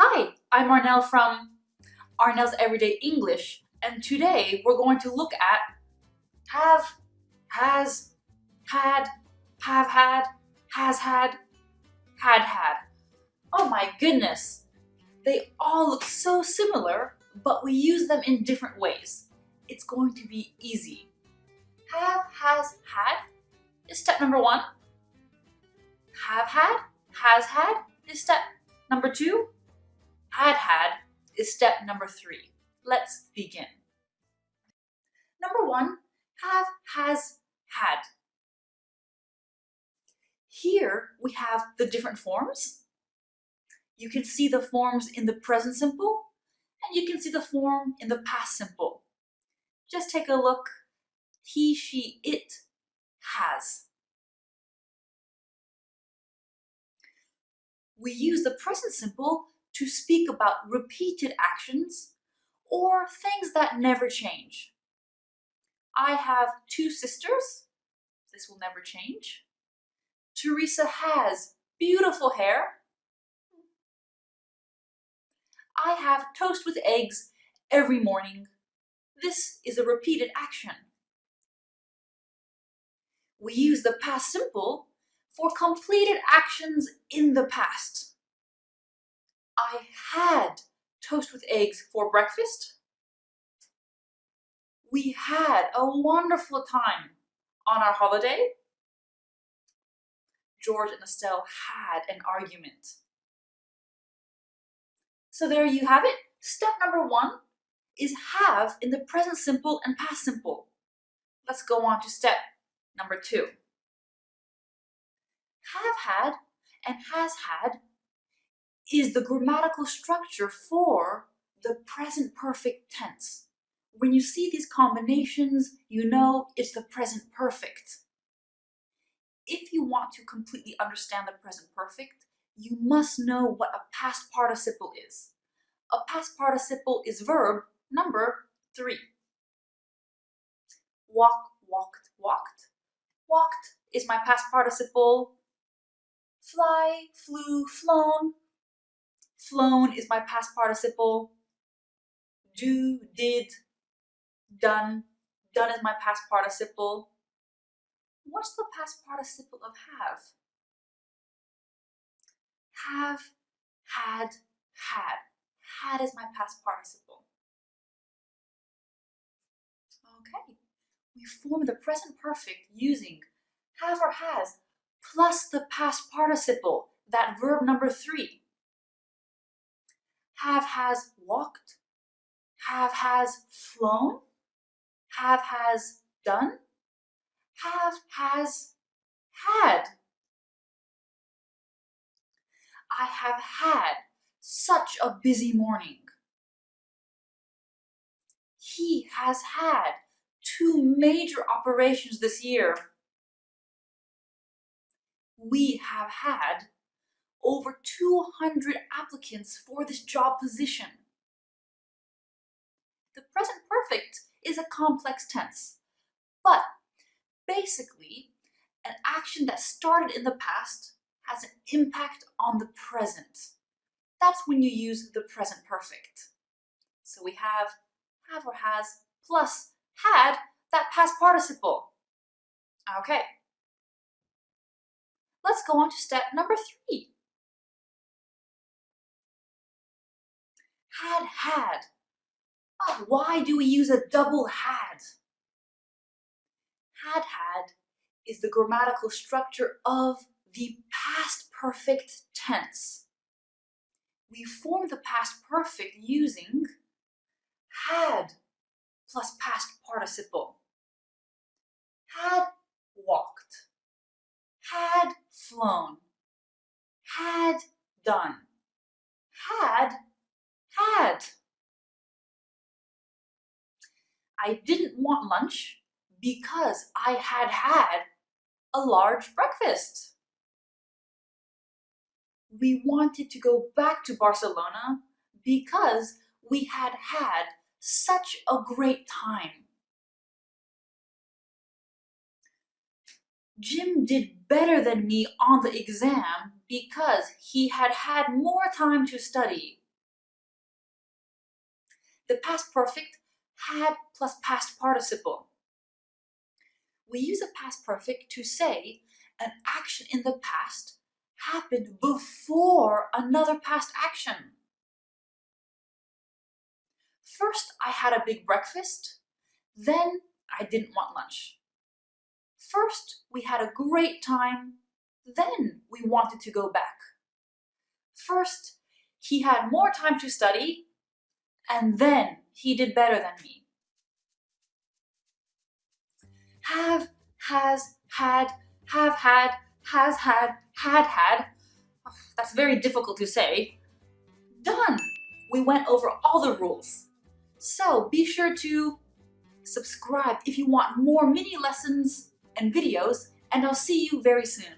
Hi, I'm Arnel from Arnel's Everyday English, and today we're going to look at have, has, had, have had, has had, had had. Oh my goodness! They all look so similar, but we use them in different ways. It's going to be easy. Have, has, had is step number one. Have had, has had is step number two. Had had is step number three. Let's begin. Number one, have, has, had. Here we have the different forms. You can see the forms in the present simple, and you can see the form in the past simple. Just take a look. He, she, it has. We use the present simple to speak about repeated actions or things that never change. I have two sisters. This will never change. Teresa has beautiful hair. I have toast with eggs every morning. This is a repeated action. We use the past simple for completed actions in the past. I had toast with eggs for breakfast. We had a wonderful time on our holiday. George and Estelle had an argument. So there you have it. Step number one is have in the present simple and past simple. Let's go on to step number two. Have had and has had is the grammatical structure for the present perfect tense. When you see these combinations, you know it's the present perfect. If you want to completely understand the present perfect, you must know what a past participle is. A past participle is verb number three. Walk, walked, walked. Walked is my past participle. Fly, flew, flown. Flown is my past participle. Do, did, done. Done is my past participle. What's the past participle of have? Have, had, had. Had is my past participle. Okay, we form the present perfect using have or has plus the past participle, that verb number three. Have has walked, have has flown, have has done, have has had. I have had such a busy morning. He has had two major operations this year. We have had over 200 applicants for this job position. The present perfect is a complex tense, but basically, an action that started in the past has an impact on the present. That's when you use the present perfect. So we have have or has plus had that past participle. Okay. Let's go on to step number three. Had had. Why do we use a double had? Had had is the grammatical structure of the past perfect tense. We form the past perfect using had plus past participle. Had walked, had flown, had done, had had. I didn't want lunch because I had had a large breakfast. We wanted to go back to Barcelona because we had had such a great time. Jim did better than me on the exam because he had had more time to study. The past perfect had plus past participle. We use a past perfect to say an action in the past happened before another past action. First, I had a big breakfast. Then, I didn't want lunch. First, we had a great time. Then, we wanted to go back. First, he had more time to study. And then, he did better than me. Have, has, had, have had, has had, had had. That's very difficult to say. Done! We went over all the rules. So be sure to subscribe if you want more mini lessons and videos, and I'll see you very soon.